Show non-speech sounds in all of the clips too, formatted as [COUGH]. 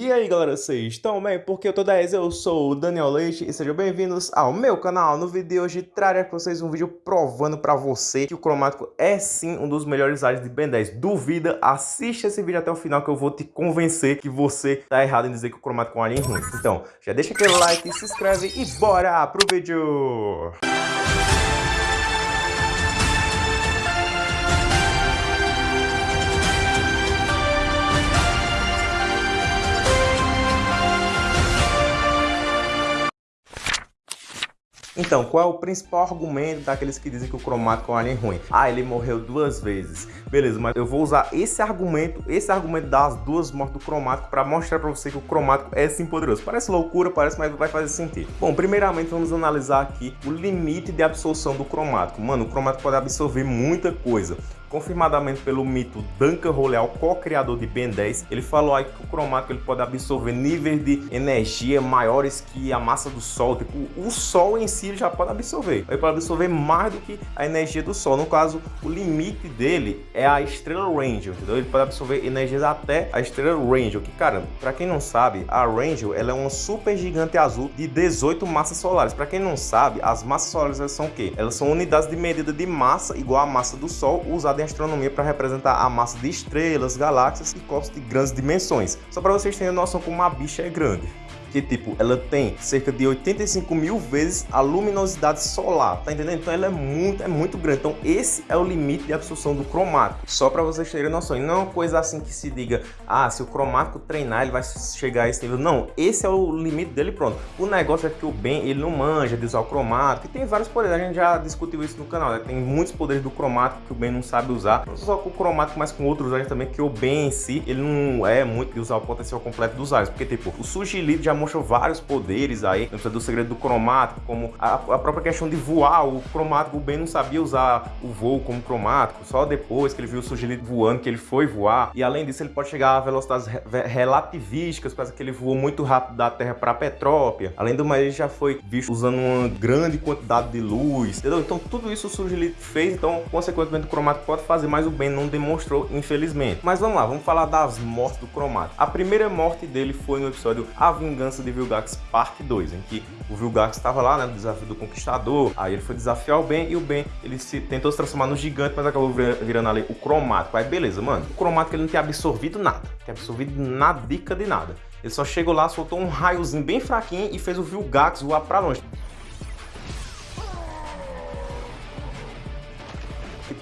E aí galera, vocês estão bem? Porque eu tô 10, eu sou o Daniel Leite e sejam bem-vindos ao meu canal. No vídeo de hoje trarei para vocês um vídeo provando para você que o cromático é sim um dos melhores áreas de Ben 10. Duvida? Assista esse vídeo até o final que eu vou te convencer que você tá errado em dizer que o cromático é um alien ruim. Então, já deixa aquele like, se inscreve e bora pro vídeo! Então, qual é o principal argumento daqueles que dizem que o cromático é um alien ruim? Ah, ele morreu duas vezes. Beleza, mas eu vou usar esse argumento, esse argumento das duas mortes do cromático para mostrar para você que o cromático é sim poderoso. Parece loucura, parece, mas vai fazer sentido. Bom, primeiramente vamos analisar aqui o limite de absorção do cromático. Mano, o cromático pode absorver muita coisa confirmadamente pelo mito Duncan Roleal, co-criador de Ben 10, ele falou aí que o cromático ele pode absorver níveis de energia maiores que a massa do Sol. Tipo, o Sol em si já pode absorver. Ele pode absorver mais do que a energia do Sol. No caso, o limite dele é a estrela Rangel, entendeu? Ele pode absorver energias até a estrela Rangel, que, cara, para quem não sabe, a Rangel ela é uma super gigante azul de 18 massas solares. Para quem não sabe, as massas solares são o quê? Elas são unidades de medida de massa igual à massa do Sol usada em astronomia para representar a massa de estrelas, galáxias e corpos de grandes dimensões. Só para vocês terem noção como uma bicha é grande que tipo, ela tem cerca de 85 mil vezes a luminosidade solar, tá entendendo? Então ela é muito, é muito grande. Então esse é o limite de absorção do cromático. Só para vocês terem noção. E não é uma coisa assim que se diga, ah, se o cromático treinar, ele vai chegar a esse nível. Não, esse é o limite dele pronto. O negócio é que o Ben, ele não manja de usar o cromático. E tem vários poderes, a gente já discutiu isso no canal, né? Tem muitos poderes do cromático que o Ben não sabe usar. Não só com o cromático, mas com outros áreas também, que o Ben em si, ele não é muito de usar o potencial completo dos áreas. Porque tipo, o Sugilito já mostrou vários poderes aí, dentro do segredo do cromático, como a, a, própria questão de voar, o cromático, o Ben não sabia usar o voo como cromático, só depois que ele viu o Sugilito voando, que ele foi voar, e além disso ele pode chegar a velocidades re relativísticas, causa que ele voou muito rápido da Terra para Petrópia, além do mais ele já foi visto usando uma grande quantidade de luz, entendeu? Então tudo isso o Sugilito fez, então consequentemente o cromático pode fazer, mas o Ben não demonstrou, infelizmente. Mas vamos lá, vamos falar das mortes do cromático. A primeira morte dele foi no episódio A Vingança de Vilgax parte 2, em que o Vilgax estava lá, né, no desafio do Conquistador, aí ele foi desafiar o Ben, e o Ben, ele se, tentou se transformar no gigante, mas acabou virando ali o cromático. Aí beleza, mano, o cromático ele não tem absorvido nada, tem absorvido nada, dica de nada. Ele só chegou lá, soltou um raiozinho bem fraquinho e fez o Vilgax voar pra longe.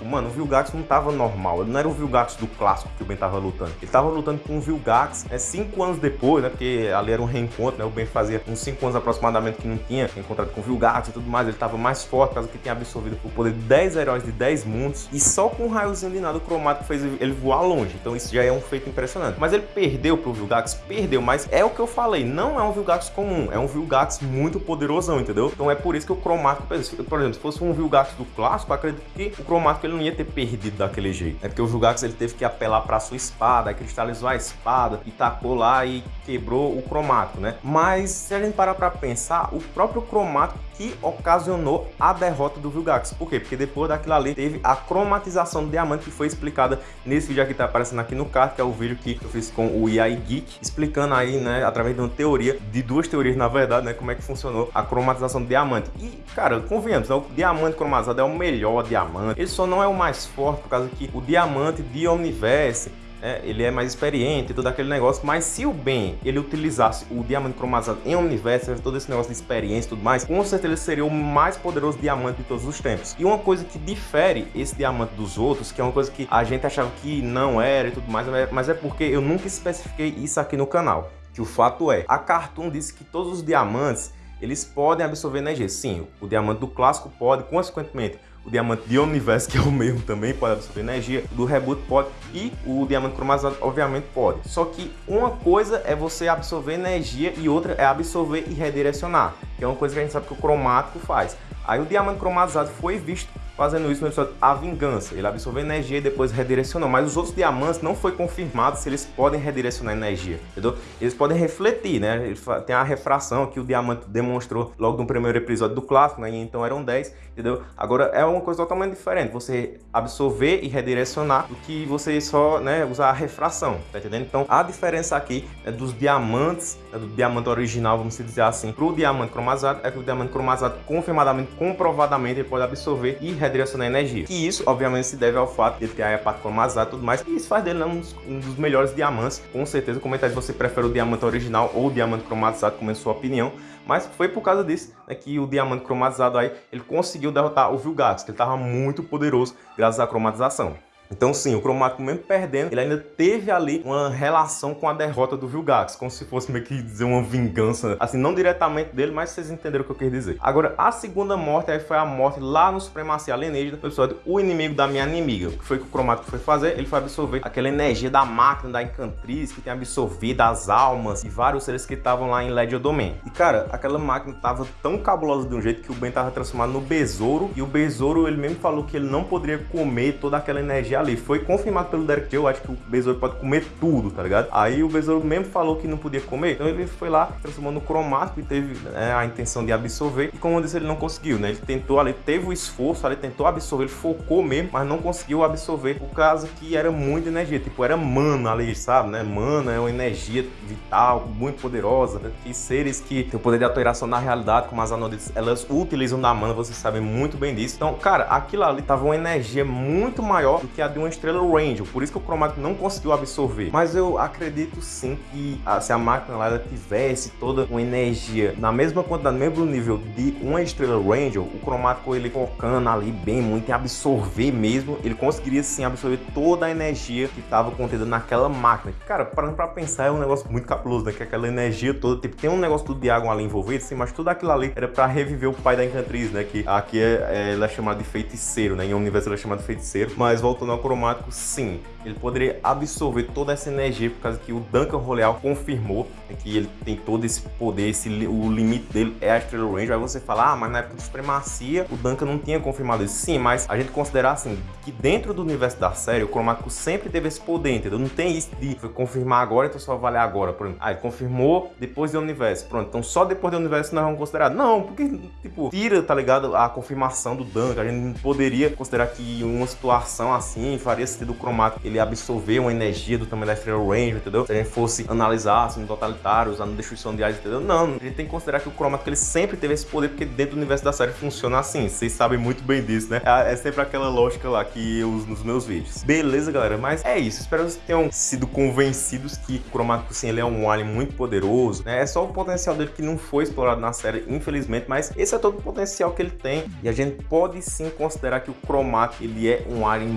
Mano, o Vilgax não tava normal. Ele não era o Vilgax do clássico que o Ben tava lutando. Ele tava lutando com o Vilgax, é cinco anos depois, né? Porque ali era um reencontro, né? O Ben fazia uns cinco anos aproximadamente que não tinha encontrado com o Vilgax e tudo mais. Ele tava mais forte, causa que tinha absorvido o poder de 10 heróis de 10 mundos. E só com um raiozinho de nada o cromático fez ele voar longe. Então isso já é um feito impressionante. Mas ele perdeu pro Vilgax? Perdeu, mas é o que eu falei. Não é um Vilgax comum, é um Vilgax muito poderosão, entendeu? Então é por isso que o cromático, por exemplo, se fosse um Vilgax do clássico, acredito que o cromático ele não ia ter perdido daquele jeito. É porque o Vilgax ele teve que apelar para sua espada, cristalizou a espada e tacou lá e quebrou o cromático, né? Mas se a gente parar para pensar, o próprio cromático que ocasionou a derrota do Vilgax. Por quê? Porque depois daquilo ali teve a cromatização do diamante que foi explicada nesse vídeo aqui que tá aparecendo aqui no card, que é o vídeo que eu fiz com o Yai Geek, explicando aí, né, através de uma teoria, de duas teorias na verdade, né, como é que funcionou a cromatização do diamante. E, cara, convenhamos, né, o diamante cromatizado é o melhor diamante. Ele só não é o mais forte por causa que o diamante de Omniverse é, ele é mais experiente, todo aquele negócio, mas se o Ben ele utilizasse o diamante cromatizado em Universo, todo esse negócio de experiência e tudo mais, com certeza ele seria o mais poderoso diamante de todos os tempos. E uma coisa que difere esse diamante dos outros, que é uma coisa que a gente achava que não era e tudo mais, mas é porque eu nunca especifiquei isso aqui no canal. Que o fato é, a Cartoon disse que todos os diamantes eles podem absorver energia. Sim, o diamante do clássico pode, consequentemente, o diamante de Universo, [LAUGHS] que é o mesmo também, pode absorver energia, do Reboot pode, e o diamante cromatizado obviamente pode. Só que uma coisa é você absorver energia e outra é absorver e redirecionar, que é uma coisa que a gente sabe que o cromático faz. Aí o diamante cromatizado foi visto fazendo isso no episódio A Vingança. Ele absorveu energia e depois redirecionou, mas os outros diamantes não foi confirmado se eles podem redirecionar energia, entendeu? Eles podem refletir, né? Tem a refração que o diamante demonstrou logo no primeiro episódio do clássico, né? Então eram 10, entendeu? Agora é uma coisa totalmente diferente, você absorver e redirecionar do que você só, né, usar a refração, tá entendendo? Então a diferença aqui é dos diamantes, né, do diamante original, vamos dizer assim, pro diamante cromazado, é que o diamante cromazado confirmadamente, comprovadamente, ele pode absorver e redirecionar energia. E isso, obviamente, se deve ao fato de ter a parte cromazada e tudo mais, e isso faz dele né, um, dos, um dos melhores diamantes, com certeza. Comenta se você prefere o diamante original ou o diamante cromatizado, como é a sua opinião. Mas foi por causa disso né, que o diamante cromatizado aí, ele conseguiu derrotar o Vilgax, que ele estava muito poderoso graças à cromatização. Então sim, o Cromático mesmo perdendo, ele ainda teve ali uma relação com a derrota do Vilgax, como se fosse meio que dizer uma vingança, assim, não diretamente dele, mas vocês entenderam o que eu quis dizer. Agora, a segunda morte aí foi a morte lá no Supremacia Alienígena, no episódio O Inimigo da Minha Inimiga. O que foi que o Cromático foi fazer? Ele foi absorver aquela energia da máquina, da Encantriz, que tem absorvido as almas e vários seres que estavam lá em Ledio Domain. E cara, aquela máquina tava tão cabulosa de um jeito que o Ben tava transformado no besouro, e o besouro, ele mesmo falou que ele não poderia comer toda aquela energia ali. Foi confirmado pelo Derek Joe, acho que o Besouro pode comer tudo, tá ligado? Aí o Besouro mesmo falou que não podia comer, então ele foi lá, transformou no cromático e teve né, a intenção de absorver. E como eu disse, ele não conseguiu, né? Ele tentou ali, teve o esforço ali, tentou absorver, ele focou mesmo, mas não conseguiu absorver por causa que era muita energia, tipo, era mana ali, sabe, né? Mana é uma energia vital, muito poderosa, né? que seres que têm o poder de alteração na realidade, como as anodites, elas utilizam da mana, vocês sabem muito bem disso. Então, cara, aquilo ali tava uma energia muito maior do que a de uma estrela Ranger, por isso que o cromático não conseguiu absorver. Mas eu acredito sim que ah, se a máquina lá tivesse toda uma energia na mesma quantidade, no mesmo nível de uma estrela Ranger, o cromático ele focando ali bem muito em absorver mesmo, ele conseguiria sim absorver toda a energia que estava contida naquela máquina. Cara, parando para pensar, é um negócio muito cabuloso, né? Que aquela energia toda, tipo, tem um negócio tudo de água ali envolvido, sim, mas tudo aquilo ali era para reviver o pai da Encantriz, né? Que aqui é, é, ela é chamada de feiticeiro, né? Em um universo ela é chamada de feiticeiro, mas voltando cromático, automático, sim, ele poderia absorver toda essa energia, por causa que o Duncan Roleal confirmou né, que ele tem todo esse poder, esse, o limite dele é a Estrela Range. Aí você fala, ah, mas na época de Supremacia, o Duncan não tinha confirmado isso. Sim, mas a gente considerar assim, que dentro do universo da série, o Cromático sempre teve esse poder, entendeu? Não tem isso de confirmar agora, então só valer agora. Por exemplo, ah, ele confirmou depois do universo. Pronto, então só depois do universo nós vamos considerar. Não, porque, tipo, tira, tá ligado, a confirmação do Duncan. A gente poderia considerar que uma situação assim faria sentido o Cromático ele absorver uma energia do tamanho da Estrela Ranger, entendeu? Se a gente fosse analisar assim, no totalitário, usando destruição de áreas, entendeu? Não, a gente tem que considerar que o Cromático ele sempre teve esse poder, porque dentro do universo da série funciona assim. Vocês sabem muito bem disso, né? É, é sempre aquela lógica lá que eu uso nos meus vídeos. Beleza, galera? Mas é isso. Espero que vocês tenham sido convencidos que o Cromático, sim, ele é um alien muito poderoso, né? É só o potencial dele que não foi explorado na série, infelizmente, mas esse é todo o potencial que ele tem e a gente pode sim considerar que o Cromático, ele é um alien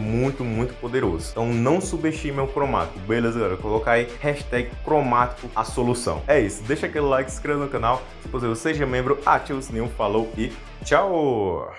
muito, muito poderoso. Então não subestime o cromático, beleza, galera? Colocar aí hashtag cromático a solução. É isso, deixa aquele like, se inscreva no canal, se possível seja membro, ative o sininho, falou e tchau!